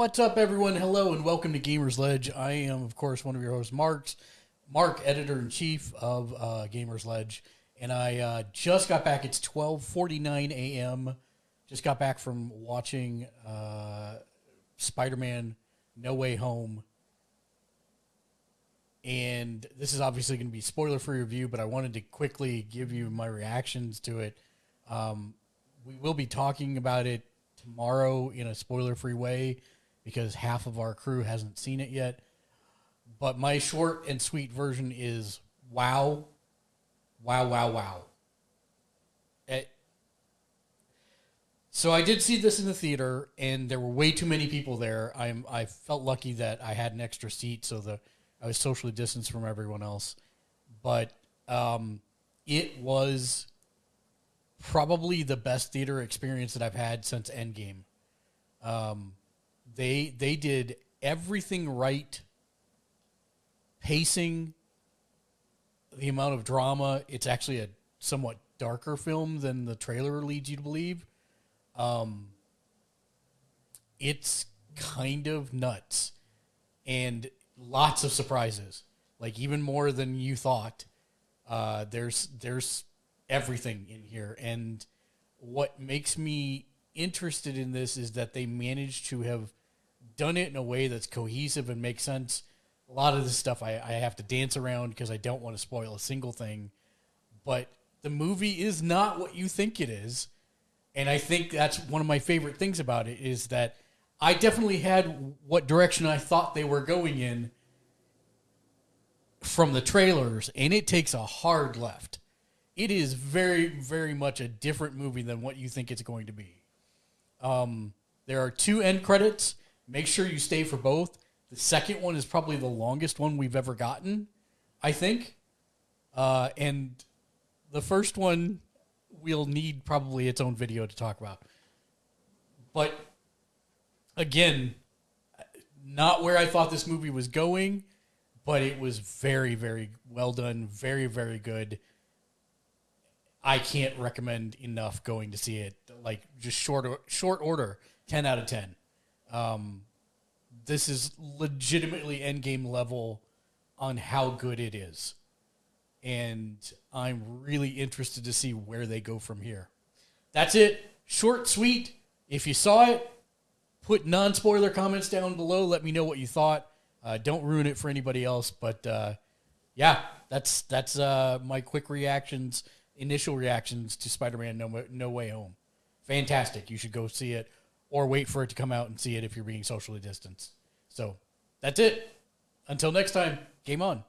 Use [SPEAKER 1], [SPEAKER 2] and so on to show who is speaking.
[SPEAKER 1] What's up, everyone? Hello, and welcome to Gamers Ledge. I am, of course, one of your hosts, Mark, Mark, editor in chief of uh, Gamers Ledge, and I uh, just got back. It's twelve forty nine a.m. Just got back from watching uh, Spider Man No Way Home, and this is obviously going to be spoiler free review, but I wanted to quickly give you my reactions to it. Um, we will be talking about it tomorrow in a spoiler free way because half of our crew hasn't seen it yet. But my short and sweet version is wow, wow, wow, wow. It, so I did see this in the theater, and there were way too many people there. I'm I felt lucky that I had an extra seat, so the I was socially distanced from everyone else. But um, it was probably the best theater experience that I've had since Endgame. Um, they they did everything right. Pacing, the amount of drama. It's actually a somewhat darker film than the trailer leads you to believe. Um, it's kind of nuts, and lots of surprises. Like even more than you thought. Uh, there's there's everything in here, and what makes me interested in this is that they managed to have done it in a way that's cohesive and makes sense. A lot of this stuff I, I have to dance around because I don't want to spoil a single thing. But the movie is not what you think it is. And I think that's one of my favorite things about it is that I definitely had what direction I thought they were going in from the trailers, and it takes a hard left. It is very, very much a different movie than what you think it's going to be. Um, there are two end credits. Make sure you stay for both. The second one is probably the longest one we've ever gotten, I think. Uh, and the first one we'll need probably its own video to talk about. But again, not where I thought this movie was going, but it was very, very well done, very, very good. I can't recommend enough going to see it. Like just short short order, ten out of ten. Um, this is legitimately endgame level on how good it is, and I'm really interested to see where they go from here. That's it. Short, sweet. If you saw it, put non spoiler comments down below. Let me know what you thought. Uh, don't ruin it for anybody else. But uh, yeah, that's that's uh, my quick reactions initial reactions to Spider-Man No, no Way Home. Fantastic. You should go see it or wait for it to come out and see it if you're being socially distanced. So that's it. Until next time, game on.